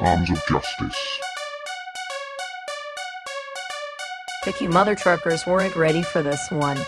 Arms of Justice. Picky mother truckers weren't ready for this one.